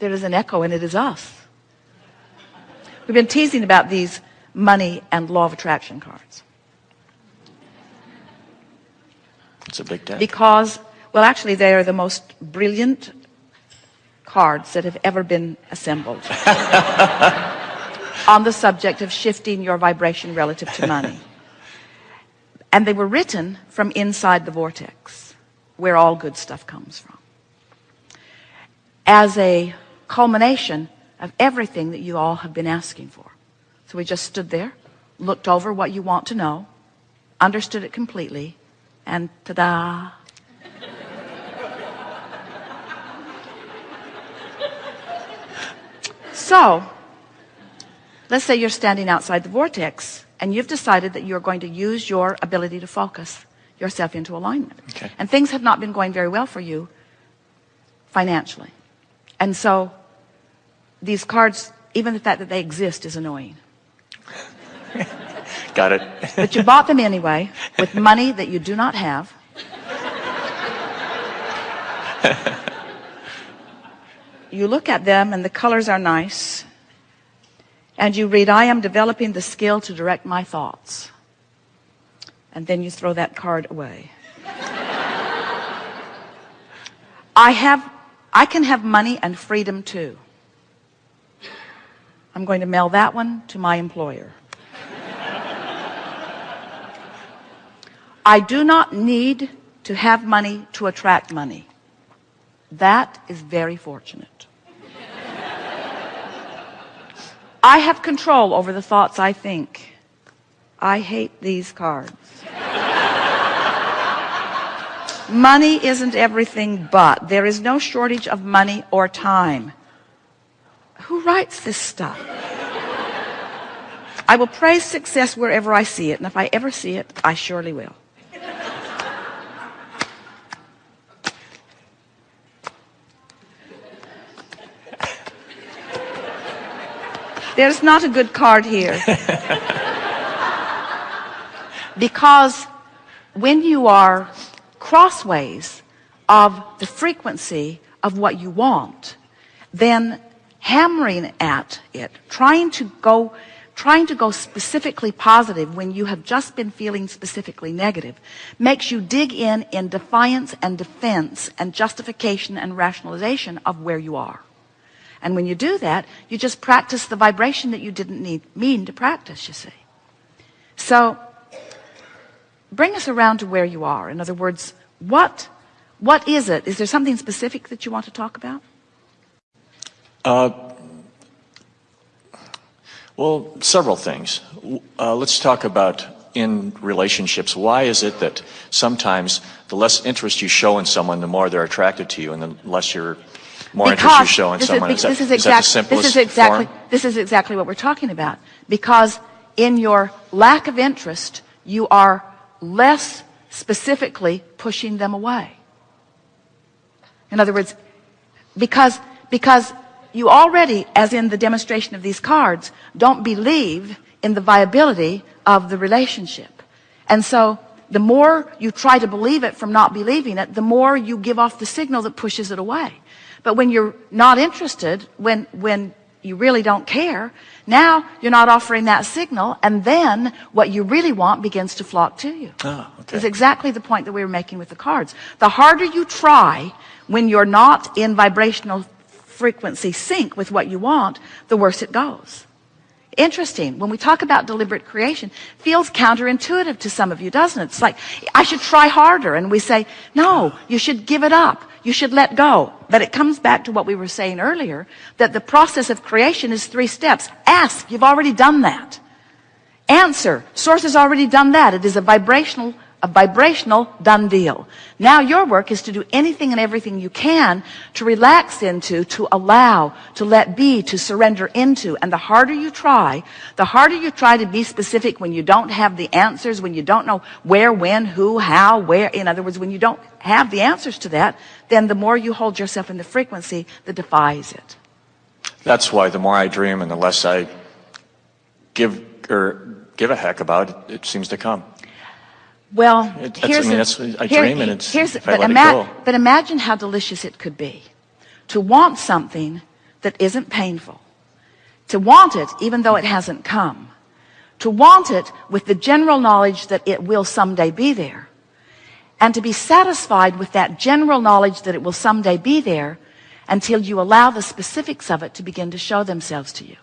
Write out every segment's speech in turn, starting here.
There is an echo, and it is us. We've been teasing about these money and law of attraction cards. It's a big deck. Because, well, actually, they are the most brilliant cards that have ever been assembled on the subject of shifting your vibration relative to money. And they were written from inside the vortex, where all good stuff comes from. As a culmination of everything that you all have been asking for. So we just stood there, looked over what you want to know, understood it completely, and ta-da. so, let's say you're standing outside the vortex and you've decided that you're going to use your ability to focus yourself into alignment. Okay. And things have not been going very well for you financially. And so these cards, even the fact that they exist is annoying. Got it. But you bought them anyway with money that you do not have. You look at them and the colors are nice. And you read, I am developing the skill to direct my thoughts. And then you throw that card away. I have, I can have money and freedom too. I'm going to mail that one to my employer. I do not need to have money to attract money. That is very fortunate. I have control over the thoughts I think. I hate these cards. money isn't everything but. There is no shortage of money or time. Who writes this stuff? I will praise success wherever I see it, and if I ever see it, I surely will. There's not a good card here. because when you are crossways of the frequency of what you want, then hammering at it, trying to go trying to go specifically positive when you have just been feeling specifically negative makes you dig in in defiance and defense and justification and rationalization of where you are. And when you do that, you just practice the vibration that you didn't need, mean to practice, you see. So, bring us around to where you are. In other words, what, what is it? Is there something specific that you want to talk about? Uh, well, several things. Uh, let's talk about in relationships. Why is it that sometimes the less interest you show in someone, the more they're attracted to you, and the less you're more interest you show in someone? Is, Is that- this is is that the exact- simplest this is exactly form? this is exactly what we're talking about. Because in your lack of interest, you are less specifically pushing them away. In other words, because because you already, as in the demonstration of these cards, don't believe in the viability of the relationship. And so the more you try to believe it from not believing it, the more you give off the signal that pushes it away. But when you're not interested, when, when you really don't care, now you're not offering that signal, and then what you really want begins to flock to you. Ah, okay. Is exactly the point that we were making with the cards. The harder you try when you're not in vibrational frequency sync with what you want, the worse it goes. Interesting. When we talk about deliberate creation, feels counterintuitive to some of you, doesn't it? It's like, I should try harder. And we say, no, you should give it up. You should let go. But it comes back to what we were saying earlier, that the process of creation is three steps. Ask. You've already done that. Answer. Source has already done that. It is a vibrational, a vibrational done deal. Now your work is to do anything and everything you can to relax into, to allow, to let be, to surrender into. And the harder you try, the harder you try to be specific when you don't have the answers, when you don't know where, when, who, how, where. In other words, when you don't have the answers to that, then the more you hold yourself in the frequency that defies it. That's why the more I dream and the less I give or give a heck about it, it seems to come. Well, that's- here's mean, a- that's- I here- dream and it's- here's, if I but, let it ima- go. but imagine how delicious it could be to want something that isn't painful. To want it even though it hasn't come. To want it with the general knowledge that it will someday be there. And to be satisfied with that general knowledge that it will someday be there until you allow the specifics of it to begin to show themselves to you.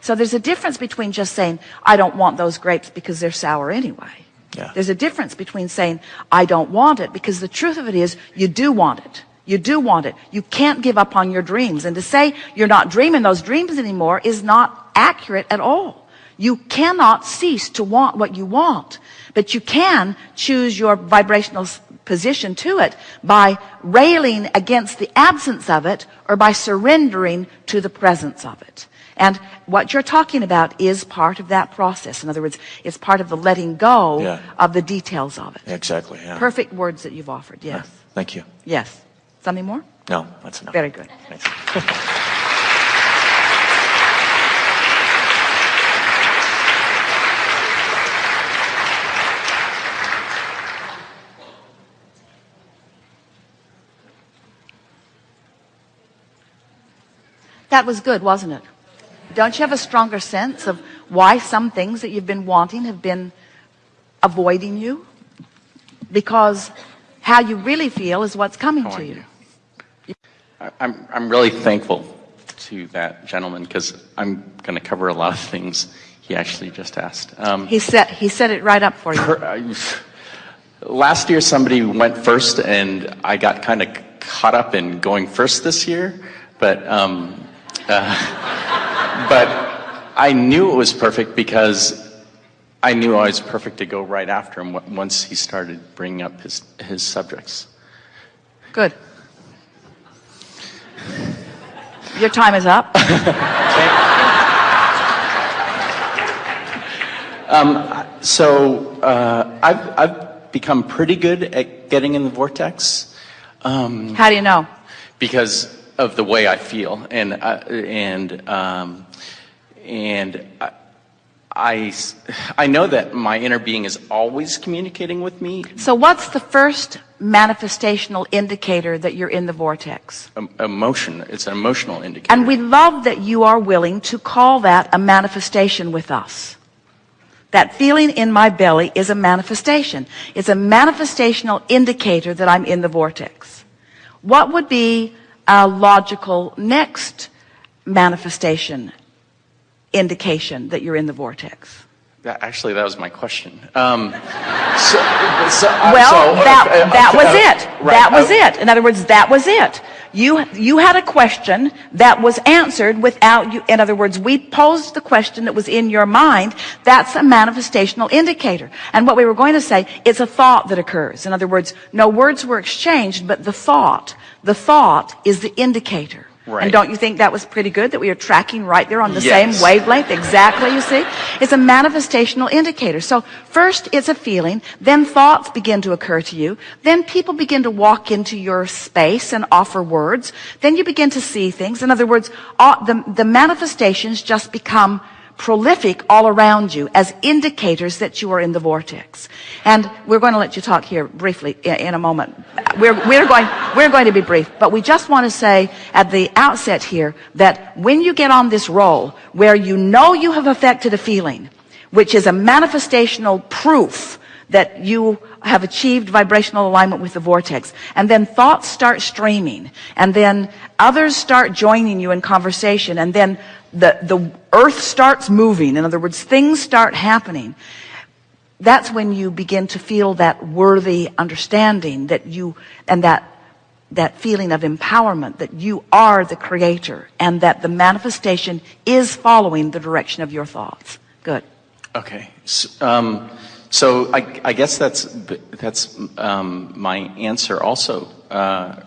So there's a difference between just saying, I don't want those grapes because they're sour anyway. Yeah. There's a difference between saying, I don't want it because the truth of it is you do want it. You do want it. You can't give up on your dreams. And to say you're not dreaming those dreams anymore is not accurate at all. You cannot cease to want what you want, but you can choose your vibrational position to it by railing against the absence of it or by surrendering to the presence of it. And what you're talking about is part of that process. In other words, it's part of the letting go Yeah. of the details of it. Exactly. Yeah. Perfect words that you've offered. Yes. Thank you. Yes. Something more? No, that's enough. Very good. Thanks. That was good, wasn't it? Don't you have a stronger sense of why some things that you've been wanting have been avoiding you? Because how you really feel is what's coming to you. you? I'm, I'm really thankful to that gentleman because I'm going to cover a lot of things he actually just asked. Um, He set, he set it right up for you. per- I- last year, somebody went first, and I got kind of caught up in going first this year, but um, uh, but I knew it was perfect because I knew I was perfect to go right after him once he started bringing up his his subjects. Good. Your time is up. So uh, I've, I've become pretty good at getting in the vortex How do you know? because of the way I feel, and uh, and um, and I, I I know that my inner being is always communicating with me So what's the first manifestational indicator that you're in the vortex? em- emotion. It's an emotional indicator. And we love that you are willing to call that a manifestation with us. That feeling in my belly is a manifestation. It's a manifestational indicator that I'm in the vortex. What would be a logical next manifestation indication that you're in the vortex? That, actually, that was my question. Um, so, so, uh, Well, so, that, that was it. right, That was uh, it. In other words, that was it. You, you had a question that was answered without you. In other words, we posed the question that was in your mind. That's a manifestational indicator. And what we were going to say, it's a thought that occurs. In other words, no words were exchanged, but the thought, the thought is the indicator. Right. And don't you think that was pretty good that we are tracking right there on the Yes. same wavelength? Exactly, you see? It's a manifestational indicator. So first it's a feeling, then thoughts begin to occur to you, then people begin to walk into your space and offer words, then you begin to see things. In other words, all, the, the manifestations just become prolific all around you as indicators that you are in the vortex. And we're going to let you talk here briefly in, a moment. We're, we're going, we're going to be brief, but we just want to say at the outset here that when you get on this roll where you know you have affected a feeling, which is a manifestational proof that you have achieved vibrational alignment with the vortex. And then thoughts start streaming. And then others start joining you in conversation. And then the, the earth starts moving. In other words, things start happening. That's when you begin to feel that worthy understanding that you, and that, that feeling of empowerment that you are the creator and that the manifestation is following the direction of your thoughts. Good. Okay. S- um, so I, I guess that's that's um, my answer also. Uh,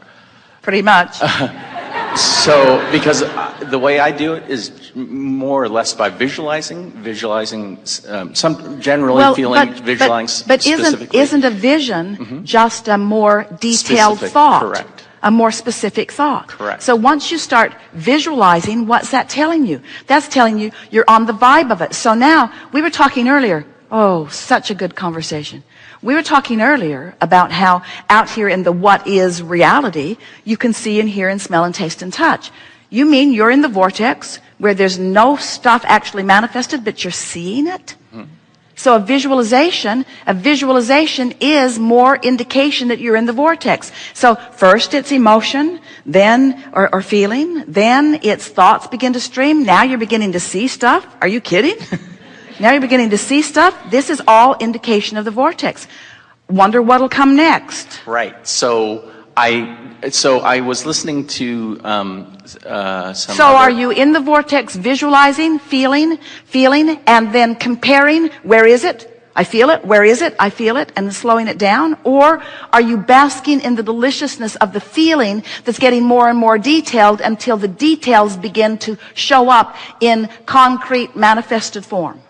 Pretty much. so because uh, the way I do it is more or less by visualizing, visualizing um, some generally feeling, visualizing but, but isn't, isn't a vision just a more detailed Specific, thought? correct. A more specific thought. Correct. So once you start visualizing, what's that telling you? That's telling you you're on the vibe of it. So now, we were talking earlier, oh, such a good conversation. We were talking earlier about how out here in the what is reality, you can see and hear and smell and taste and touch. You mean you're in the vortex where there's no stuff actually manifested, but you're seeing it? Mm-hmm. So a visualization, a visualization is more indication that you're in the vortex. So first it's emotion, then, or, or feeling, then it's thoughts begin to stream. Now you're beginning to see stuff. Are you kidding? now you're beginning to see stuff. This is all indication of the vortex. Wonder what'll come next. Right. So I so I was listening to um, uh, some. So are you in the vortex visualizing, feeling, feeling, and then comparing, where is it? I feel it, where is it? I feel it, and slowing it down? Or are you basking in the deliciousness of the feeling that's getting more and more detailed until the details begin to show up in concrete manifested form?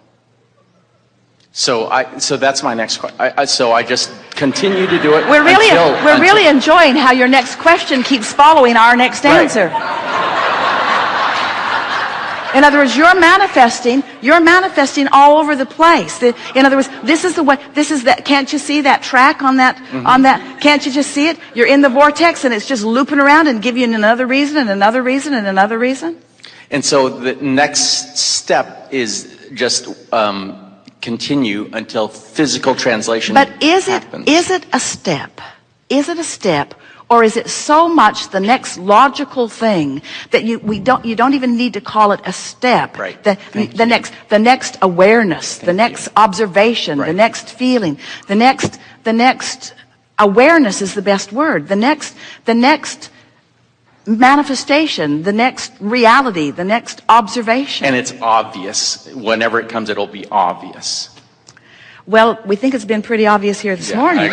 So I so that's my next question. So I just continue to do it. We're really, until, we're until- really enjoying how your next question keeps following our next Right. answer. In other words, you're manifesting, you're manifesting all over the place. The- In other words, this is the way, this is that, can't you see that track on that, Mm-hmm. on that, can't you just see it? You're in the vortex and it's just looping around and giving you another reason and another reason and another reason. And so the next step is just um, continue until physical translation. But is it, happens. is it a step? Is it a step? Or is it so much the next logical thing that you, we don't, you don't even need to call it a step? Right. The, Thank the next, the next awareness, the next you. observation, the next feeling, the next, the next awareness is the best word. The next, the next manifestation, the next reality, the next observation. And it's obvious. Whenever it comes, it'll be obvious. well, we think it's been pretty obvious here this Yeah, morning, I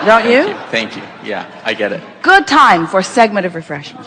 agree. don't you? Thank you. Yeah, I get it. Good time for a segment of refreshment.